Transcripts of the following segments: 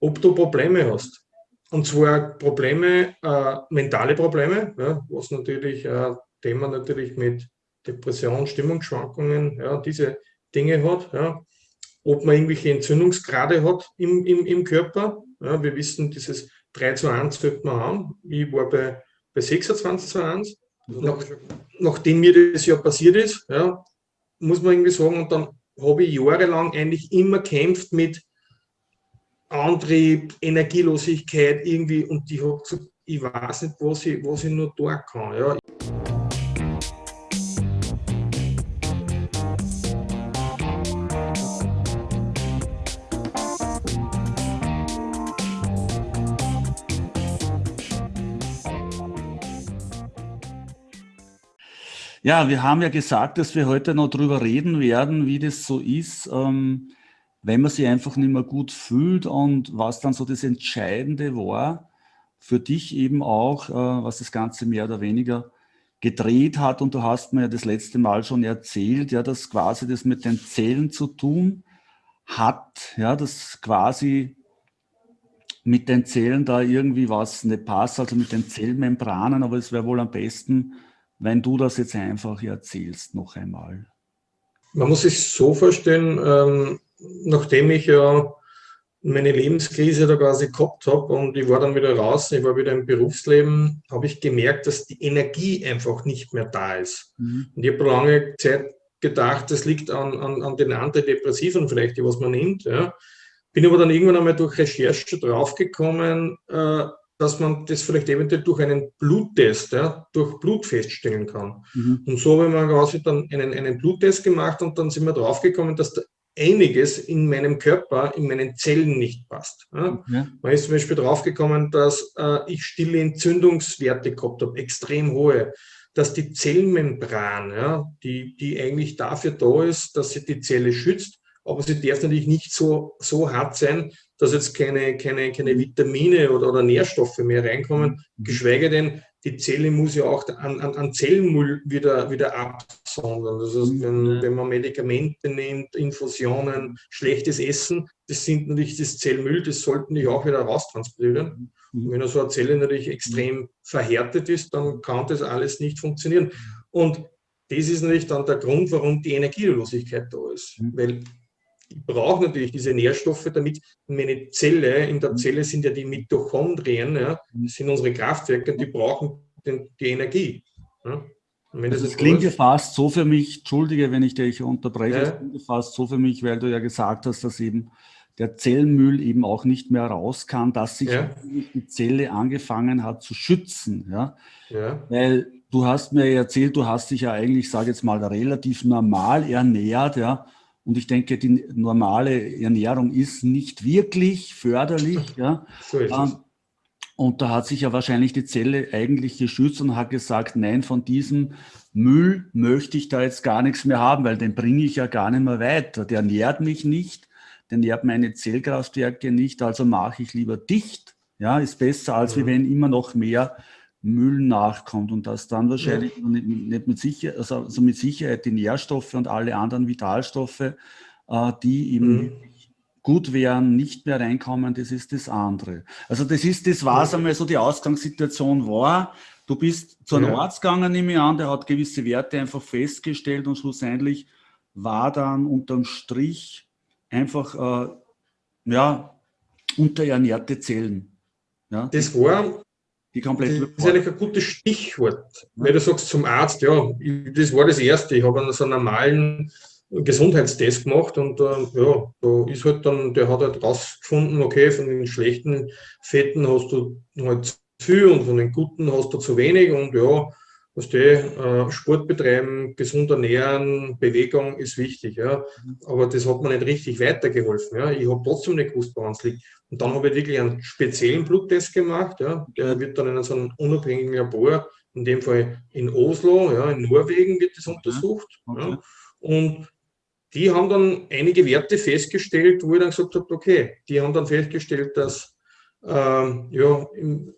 ob du Probleme hast. Und zwar Probleme, äh, mentale Probleme, ja, was natürlich äh, Thema natürlich mit Depression, Stimmungsschwankungen, ja, diese Dinge hat. Ja. Ob man irgendwelche Entzündungsgrade hat im, im, im Körper. Ja, wir wissen, dieses 3 zu 1 sollte man haben. Ich war bei, bei 26 zu 1. Nach, nachdem mir das ja passiert ist, ja, muss man irgendwie sagen, und dann habe ich jahrelang eigentlich immer kämpft mit Antrieb, Energielosigkeit irgendwie und ich habe gesagt, ich weiß nicht, was ich, was ich nur tun kann. Ja. Ja, wir haben ja gesagt, dass wir heute noch darüber reden werden, wie das so ist, ähm, wenn man sich einfach nicht mehr gut fühlt und was dann so das Entscheidende war, für dich eben auch, äh, was das Ganze mehr oder weniger gedreht hat. Und du hast mir ja das letzte Mal schon erzählt, ja, dass quasi das mit den Zellen zu tun hat, ja, dass quasi mit den Zellen da irgendwie was nicht passt, also mit den Zellmembranen, aber es wäre wohl am besten, wenn du das jetzt einfach erzählst noch einmal. Man muss sich so vorstellen, ähm, nachdem ich ja meine Lebenskrise da quasi gehabt habe und ich war dann wieder raus, ich war wieder im Berufsleben, habe ich gemerkt, dass die Energie einfach nicht mehr da ist. Mhm. Und ich habe lange Zeit gedacht, das liegt an, an, an den Antidepressiven vielleicht, die was man nimmt. Ja. Bin aber dann irgendwann einmal durch Recherche draufgekommen, äh, dass man das vielleicht eventuell durch einen Bluttest, ja, durch Blut feststellen kann. Mhm. Und so haben wir quasi dann einen, einen Bluttest gemacht und dann sind wir draufgekommen, dass da einiges in meinem Körper, in meinen Zellen nicht passt. Ja. Ja. Man ist zum Beispiel draufgekommen, dass äh, ich stille Entzündungswerte gehabt habe, extrem hohe, dass die Zellmembran, ja, die, die eigentlich dafür da ist, dass sie die Zelle schützt, aber sie darf natürlich nicht so, so hart sein, dass jetzt keine, keine, keine Vitamine oder, oder Nährstoffe mehr reinkommen, mhm. geschweige denn, die Zelle muss ja auch an, an, an Zellmüll wieder, wieder absondern. Das heißt, wenn, mhm. wenn man Medikamente nimmt, Infusionen, schlechtes Essen, das sind natürlich das Zellmüll, das sollten die auch wieder raustransportieren. Mhm. Und wenn so eine Zelle natürlich extrem verhärtet ist, dann kann das alles nicht funktionieren. Und das ist natürlich dann der Grund, warum die Energielosigkeit da ist. Weil ich brauche natürlich diese Nährstoffe, damit meine Zelle, in der mhm. Zelle sind ja die Mitochondrien, ja, das sind unsere Kraftwerke, die brauchen den, die Energie. Ja. Also das, klingt ja fast so für mich, entschuldige, wenn ich dich unterbreche, ja. das klingt fast so für mich, weil du ja gesagt hast, dass eben der Zellmüll eben auch nicht mehr raus kann, dass sich ja. die Zelle angefangen hat zu schützen. Ja? ja? Weil du hast mir erzählt, du hast dich ja eigentlich, sage jetzt mal, relativ normal ernährt, ja, und ich denke, die normale Ernährung ist nicht wirklich förderlich. Ja. So ist es. Ähm, und da hat sich ja wahrscheinlich die Zelle eigentlich geschützt und hat gesagt, nein, von diesem Müll möchte ich da jetzt gar nichts mehr haben, weil den bringe ich ja gar nicht mehr weiter. Der nährt mich nicht, der nährt meine Zellkraftwerke nicht, also mache ich lieber dicht. Ja, ist besser, als ja. wenn immer noch mehr Müll nachkommt und dass dann wahrscheinlich ja. nicht, nicht, mit Sicherheit, also, also, mit Sicherheit die Nährstoffe und alle anderen Vitalstoffe, äh, die eben mhm. gut wären, nicht mehr reinkommen, das ist das andere. Also das ist das, was einmal so die Ausgangssituation war. Du bist zu einem ja. Arzt gegangen, nehme ich an, der hat gewisse Werte einfach festgestellt und schlussendlich war dann unterm Strich einfach, äh, ja, unterernährte Zellen. Ja, das war die komplett das ist eigentlich ein gutes Stichwort, weil du sagst zum Arzt, ja, das war das Erste. Ich habe so einen normalen Gesundheitstest gemacht und äh, ja, da ist halt dann, der hat halt rausgefunden, okay, von den schlechten Fetten hast du halt zu viel und von den guten hast du zu wenig und ja, was die, äh, Sport betreiben, gesund ernähren, Bewegung ist wichtig, ja. Aber das hat mir nicht richtig weitergeholfen. Ja. Ich habe trotzdem nicht gewusst, woran es liegt. Und dann habe ich wirklich einen speziellen Bluttest gemacht. Ja. Der wird dann in so einem unabhängigen Labor, in dem Fall in Oslo, ja, in Norwegen wird das untersucht. Okay. Ja. Und die haben dann einige Werte festgestellt, wo ich dann gesagt habe, okay, die haben dann festgestellt, dass ähm, ja,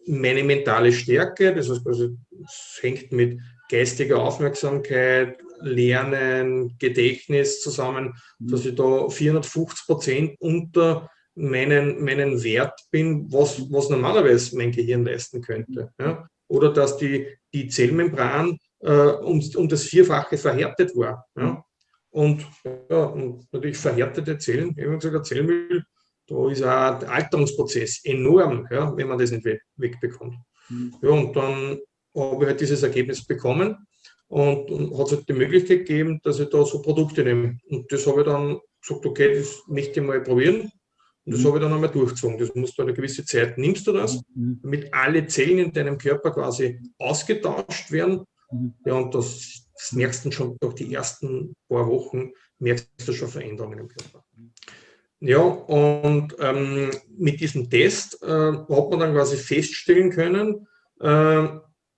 meine mentale Stärke, das heißt, also, es hängt mit geistiger Aufmerksamkeit, Lernen, Gedächtnis zusammen, dass ich da 450 Prozent unter meinen, meinen Wert bin, was, was normalerweise mein Gehirn leisten könnte. Ja? Oder dass die, die Zellmembran äh, um, um das Vierfache verhärtet war. Ja? Und, ja, und natürlich verhärtete Zellen, wie gesagt, der Zellmüll, da ist auch der Alterungsprozess enorm, ja, wenn man das nicht wegbekommt. Mhm. Ja, und dann habe ich halt dieses Ergebnis bekommen und, und hat es halt die Möglichkeit gegeben, dass ich da so Produkte nehme. Und das habe ich dann gesagt, okay, das möchte ich mal probieren. Und das mhm. habe ich dann einmal durchgezogen. Das musst du eine gewisse Zeit, nimmst du das, mhm. damit alle Zellen in deinem Körper quasi ausgetauscht werden. Mhm. Ja, und das, das merkst du schon durch die ersten paar Wochen, merkst du schon Veränderungen im Körper. Ja, und ähm, mit diesem Test äh, hat man dann quasi feststellen können, äh,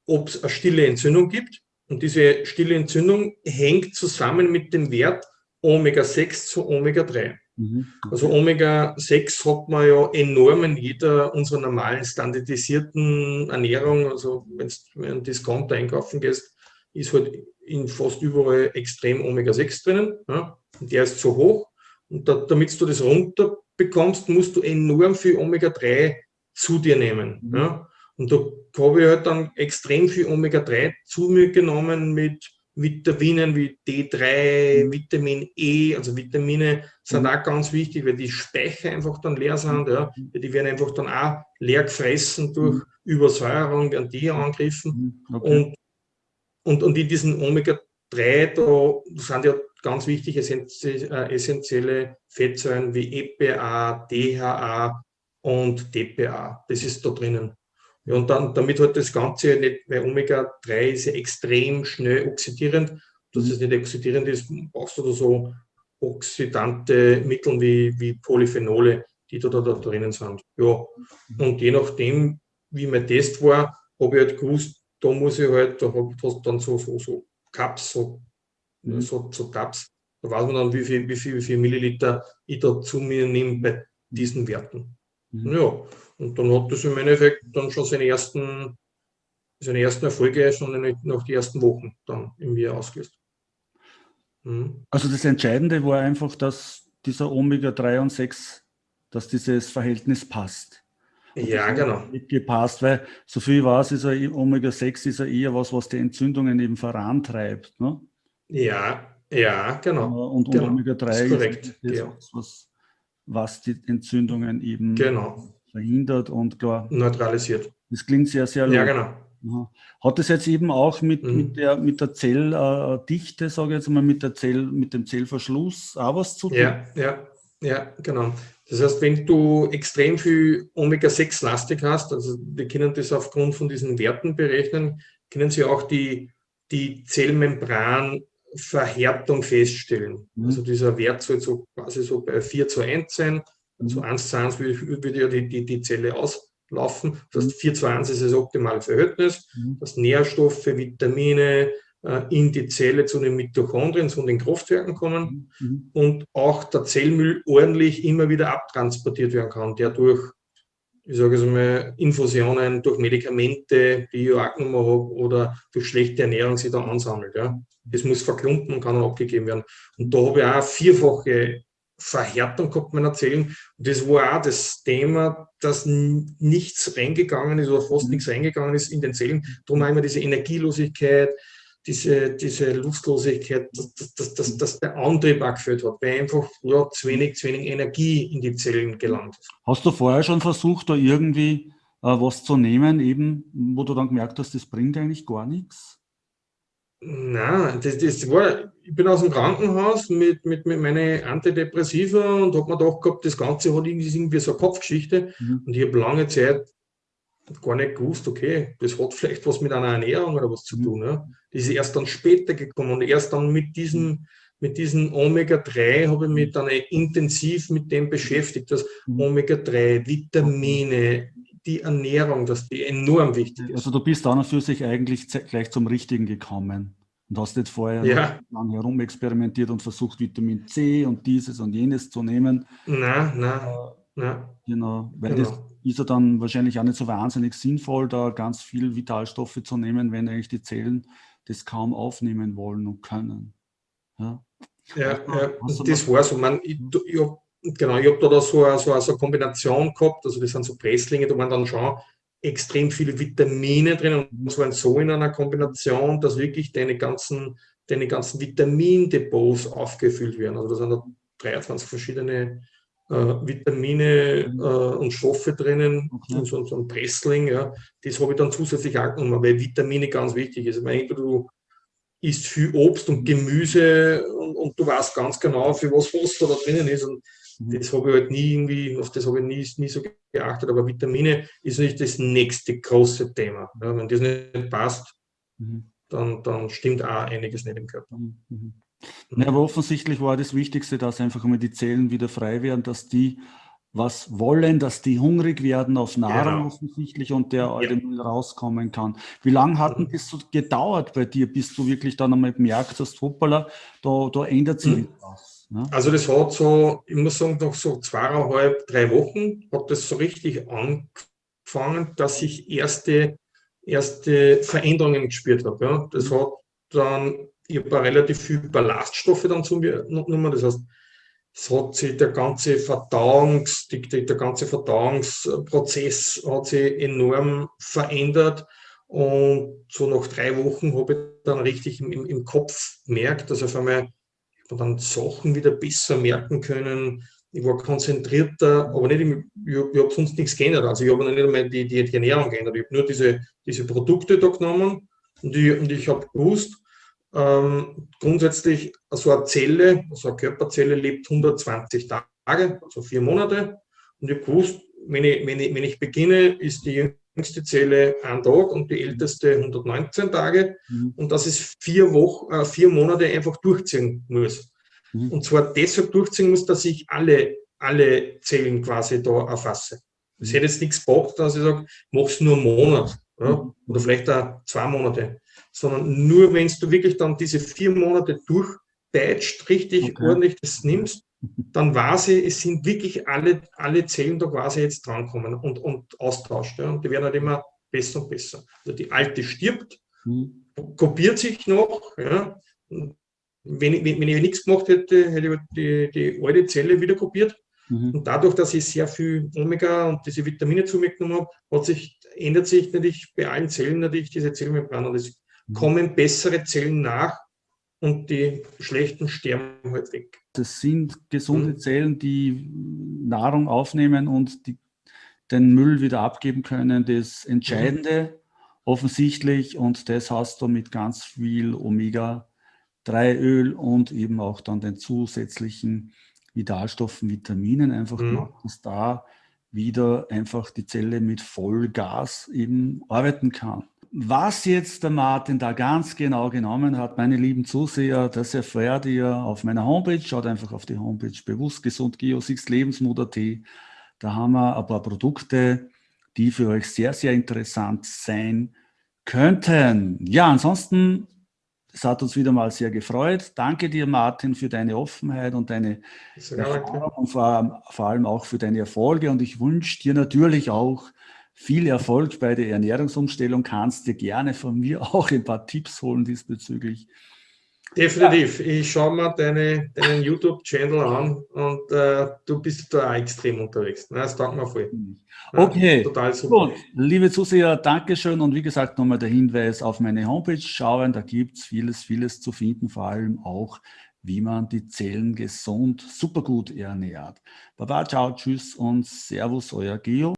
ob es eine stille Entzündung gibt. Und diese stille Entzündung hängt zusammen mit dem Wert Omega-6 zu Omega-3. Mhm. Also Omega-6 hat man ja enorm in jeder unserer normalen standardisierten Ernährung. Also wenn du einen Discounter einkaufen gehst, ist halt in fast überall extrem Omega-6 drinnen. Ja? Und der ist zu hoch. Und da, damit du das runterbekommst, musst du enorm viel Omega-3 zu dir nehmen. Mhm. Ja? Und da habe ich halt dann extrem viel Omega-3 zu mir genommen mit Vitaminen wie D3, mhm. Vitamin E, also Vitamine sind mhm. auch ganz wichtig, weil die Speicher einfach dann leer sind. Ja. Mhm. Die werden einfach dann auch leer gefressen durch mhm. Übersäuerung, werden die angegriffen. Mhm. Okay. Und, und, und in diesen Omega-3, da sind ja ganz wichtige äh, essentielle Fettsäuren wie EPA, DHA und DPA. Das ist da drinnen. Ja, und dann, damit halt das Ganze nicht, weil Omega-3 ist ja extrem schnell oxidierend. Dass es nicht oxidierend ist, brauchst du da so oxidante Mittel wie, wie Polyphenole, die da, da, da drinnen sind. Ja, und je nachdem, wie mein Test war, habe ich halt gewusst, da muss ich halt, da habe ich dann so, so, so Cups, so, mhm. so, so Cups, da weiß man dann, wie viel, wie viel, wie viel Milliliter ich da zu mir nehme bei diesen Werten. Mhm. Ja, und dann hat das im Endeffekt dann schon seine ersten, seine ersten Erfolge schon nach den ersten Wochen dann irgendwie ausgelöst. Mhm. Also das Entscheidende war einfach, dass dieser Omega-3 und 6, dass dieses Verhältnis passt. Und ja, genau. Gepasst, weil so viel war es, ist Omega-6 ist ja eher was, was die Entzündungen eben vorantreibt. Ne? Ja, ja, genau. Und, und genau. Omega-3 ist, korrekt, ist ja. was, was die Entzündungen eben genau verhindert und klar. Neutralisiert. Das klingt sehr, sehr logisch. Ja, genau. Hat das jetzt eben auch mit, mhm. mit, der, mit der Zelldichte, sage ich jetzt mal, mit, der Zell, mit dem Zellverschluss auch was zu tun? Ja, ja, ja, genau. Das heißt, wenn du extrem viel Omega-6-lastig hast, also wir können das aufgrund von diesen Werten berechnen, können sie auch die, die Zellmembranverhärtung feststellen. Mhm. Also dieser Wert soll so quasi so bei 4 zu 1 sein so 1 zu 1 würde, würde ja die, die, die Zelle auslaufen. Das heißt, 4 zu 1 ist das optimale Verhältnis, mhm. dass Nährstoffe, Vitamine äh, in die Zelle zu den Mitochondrien, zu den Kraftwerken kommen mhm. und auch der Zellmüll ordentlich immer wieder abtransportiert werden kann, der durch ich sage es mal, Infusionen durch Medikamente, die ich auch genommen habe, oder durch schlechte Ernährung sich da ansammelt. Ja. Das muss verklumpen und kann dann abgegeben werden. Und da habe ich auch vierfache Verhärtung gehabt man erzählen. Und das war auch das Thema, dass nichts reingegangen ist oder fast mhm. nichts reingegangen ist in den Zellen. Darum haben wir diese Energielosigkeit, diese, diese Lustlosigkeit, dass, dass, dass, dass der Antrieb auch gefällt hat, weil einfach ja, zu, wenig, zu wenig Energie in die Zellen gelangt ist. Hast du vorher schon versucht, da irgendwie äh, was zu nehmen, eben, wo du dann gemerkt hast, das bringt eigentlich gar nichts? Nein, das, das war, ich bin aus dem Krankenhaus mit, mit, mit meinen Antidepressiva und habe mir gedacht gehabt, das Ganze hat irgendwie so eine Kopfgeschichte. Mhm. Und ich habe lange Zeit gar nicht gewusst, okay, das hat vielleicht was mit einer Ernährung oder was zu mhm. tun. Ja. Das ist erst dann später gekommen und erst dann mit diesem, mit diesem Omega-3 habe ich mich dann intensiv mit dem beschäftigt, dass mhm. Omega-3, Vitamine, die Ernährung, dass die enorm wichtig ist. Also du bist dann für sich eigentlich gleich zum Richtigen gekommen und hast nicht vorher ja. lang herumexperimentiert und versucht, Vitamin C und dieses und jenes zu nehmen. Nein, nein, nein. Genau, weil genau. das ist ja dann wahrscheinlich auch nicht so wahnsinnig sinnvoll, da ganz viel Vitalstoffe zu nehmen, wenn eigentlich die Zellen das kaum aufnehmen wollen und können. Ja, ja, ja. das war so. Man, ich, ich habe genau, ich habe da, da so, eine, so, eine, so eine Kombination gehabt, also das sind so Presslinge, da waren dann schon extrem viele Vitamine drin und das waren so in einer Kombination, dass wirklich deine ganzen, deine ganzen Vitamindepots aufgefüllt werden. Also da sind da 23 verschiedene äh, Vitamine mhm. äh, und Stoffe drinnen, okay. so, so ein Pressling, ja. das habe ich dann zusätzlich auch genommen, weil Vitamine ganz wichtig ist. Ich meine, entweder du isst viel Obst und Gemüse und, und, du weißt ganz genau, für was was da drinnen ist. Und mhm. das habe ich halt nie irgendwie, auf das habe ich nie, nie so geachtet. Aber Vitamine ist nicht das nächste große Thema. Ja, wenn das nicht passt, mhm. dann, dann stimmt auch einiges nicht im Körper. Mhm. mhm. Ja, aber offensichtlich war das Wichtigste, dass einfach immer die Zellen wieder frei werden, dass die was wollen, dass die hungrig werden auf Nahrung genau. offensichtlich und der alte ja. rauskommen kann. Wie lange hat denn das so gedauert bei dir, bis du wirklich dann einmal gemerkt hast, hoppala, da, da ändert sich mhm. was? Ne? Also das hat so, ich muss sagen, nach so zweieinhalb, drei Wochen hat das so richtig angefangen, dass ich erste, erste Veränderungen gespürt habe. Ja. Das mhm. hat dann, ich habe relativ viel Ballaststoffe dann zu mir genommen, das heißt, es hat sich der ganze Verdauungs, der, der ganze Verdauungsprozess hat sich enorm verändert. Und so nach drei Wochen habe ich dann richtig im, im Kopf gemerkt, dass auf einmal dann Sachen wieder besser merken können. Ich war konzentrierter, aber nicht, im, ich, ich habe sonst nichts geändert. Also ich habe nicht einmal die, die, die Ernährung geändert. Ich habe nur diese, diese Produkte da genommen und ich, und ich habe gewusst, ähm, grundsätzlich, so eine Zelle, so eine Körperzelle lebt 120 Tage, also vier Monate. Und ich gewusst, wenn ich, wenn, ich, wenn ich beginne, ist die jüngste Zelle ein Tag und die älteste 119 Tage. Mhm. Und dass es vier, Wochen, äh, vier Monate einfach durchziehen muss. Mhm. Und zwar deshalb durchziehen muss, dass ich alle, alle Zellen quasi da erfasse. Es mhm. hätte jetzt nichts gebracht, dass ich sage, mach es nur einen Monat ja, oder vielleicht auch zwei Monate sondern nur wenn du wirklich dann diese vier Monate durchpeitscht, richtig okay. ordentlich das nimmst, dann weiß ich, es sind wirklich alle, alle Zellen da quasi jetzt drankommen und, und austauscht. Ja. Und die werden halt immer besser und besser. Also die alte stirbt, mhm. kopiert sich noch. Ja. Wenn, ich, wenn ich nichts gemacht hätte, hätte ich die, die alte Zelle wieder kopiert. Mhm. Und dadurch, dass ich sehr viel Omega und diese Vitamine zu mir genommen habe, sich, ändert sich natürlich bei allen Zellen natürlich diese Zellmembran. Und das kommen bessere Zellen nach und die schlechten sterben halt weg. Das sind gesunde mhm. Zellen, die Nahrung aufnehmen und die, den Müll wieder abgeben können. Das Entscheidende mhm. offensichtlich und das hast du mit ganz viel Omega-3-Öl und eben auch dann den zusätzlichen Vitalstoffen, Vitaminen einfach mhm. gemacht, dass da wieder einfach die Zelle mit Vollgas eben arbeiten kann. Was jetzt der Martin da ganz genau genommen hat, meine lieben Zuseher, das erfährt ihr auf meiner Homepage. Schaut einfach auf die Homepage bewusst gesund Geo6 Lebensmut.at. Da haben wir ein paar Produkte, die für euch sehr, sehr interessant sein könnten. Ja, ansonsten, es hat uns wieder mal sehr gefreut. Danke dir, Martin, für deine Offenheit und deine Erfahrung und vor, vor allem auch für deine Erfolge. Und ich wünsche dir natürlich auch viel Erfolg bei der Ernährungsumstellung. Kannst dir gerne von mir auch ein paar Tipps holen diesbezüglich. Definitiv. Ja. Ich schaue mir deine, deinen YouTube-Channel an und äh, du bist da auch extrem unterwegs. Das danke mir voll. Okay, ja, total super. Gut. Liebe Zuseher, Dankeschön und wie gesagt nochmal der Hinweis auf meine Homepage schauen. Da gibt es vieles, vieles zu finden, vor allem auch, wie man die Zellen gesund, super gut ernährt. Baba, ciao, tschüss und Servus, euer Geo.